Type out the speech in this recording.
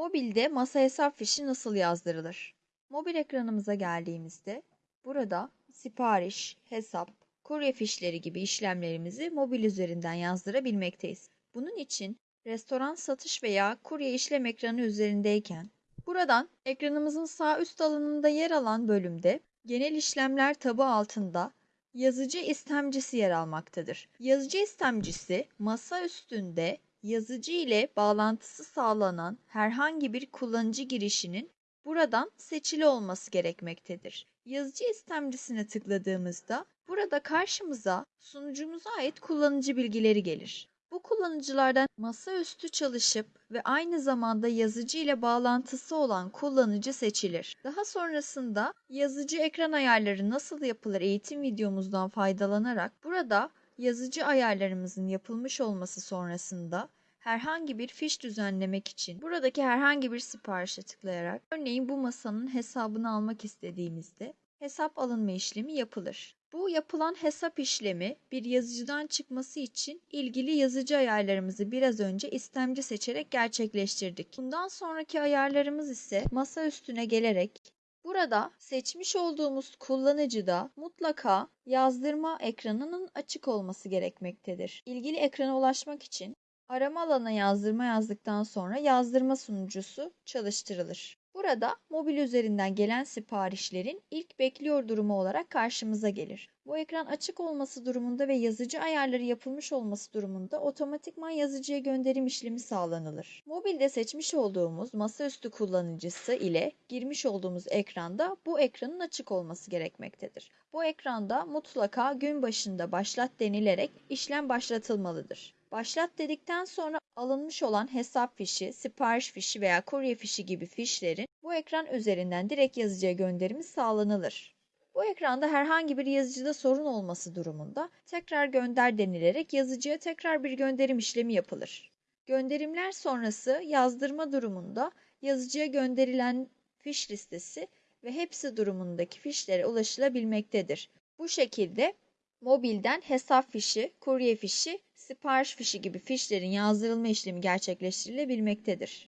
Mobilde masa hesap fişi nasıl yazdırılır? Mobil ekranımıza geldiğimizde burada sipariş, hesap, kurye fişleri gibi işlemlerimizi mobil üzerinden yazdırabilmekteyiz. Bunun için restoran satış veya kurye işlem ekranı üzerindeyken buradan ekranımızın sağ üst alanında yer alan bölümde genel işlemler tabı altında yazıcı istemcisi yer almaktadır. Yazıcı istemcisi masa üstünde yazıcı ile bağlantısı sağlanan herhangi bir kullanıcı girişinin buradan seçili olması gerekmektedir. Yazıcı istemcisine tıkladığımızda burada karşımıza sunucumuza ait kullanıcı bilgileri gelir. Bu kullanıcılardan masaüstü çalışıp ve aynı zamanda yazıcı ile bağlantısı olan kullanıcı seçilir. Daha sonrasında yazıcı ekran ayarları nasıl yapılır eğitim videomuzdan faydalanarak burada yazıcı ayarlarımızın yapılmış olması sonrasında herhangi bir fiş düzenlemek için buradaki herhangi bir siparişe tıklayarak örneğin bu masanın hesabını almak istediğimizde hesap alınma işlemi yapılır. Bu yapılan hesap işlemi bir yazıcıdan çıkması için ilgili yazıcı ayarlarımızı biraz önce istemci seçerek gerçekleştirdik. Bundan sonraki ayarlarımız ise masa üstüne gelerek Burada seçmiş olduğumuz kullanıcıda mutlaka yazdırma ekranının açık olması gerekmektedir. İlgili ekrana ulaşmak için arama alanına yazdırma yazdıktan sonra yazdırma sunucusu çalıştırılır. Burada mobil üzerinden gelen siparişlerin ilk bekliyor durumu olarak karşımıza gelir. Bu ekran açık olması durumunda ve yazıcı ayarları yapılmış olması durumunda otomatikman yazıcıya gönderim işlemi sağlanılır. Mobilde seçmiş olduğumuz masaüstü kullanıcısı ile girmiş olduğumuz ekranda bu ekranın açık olması gerekmektedir. Bu ekranda mutlaka gün başında başlat denilerek işlem başlatılmalıdır. Başlat dedikten sonra alınmış olan hesap fişi, sipariş fişi veya kurye fişi gibi fişlerin bu ekran üzerinden direkt yazıcıya gönderimi sağlanılır. Bu ekranda herhangi bir yazıcıda sorun olması durumunda tekrar gönder denilerek yazıcıya tekrar bir gönderim işlemi yapılır. Gönderimler sonrası yazdırma durumunda yazıcıya gönderilen fiş listesi ve hepsi durumundaki fişlere ulaşılabilmektedir. Bu şekilde mobilden hesap fişi, kurye fişi, sipariş fişi gibi fişlerin yazdırılma işlemi gerçekleştirilebilmektedir.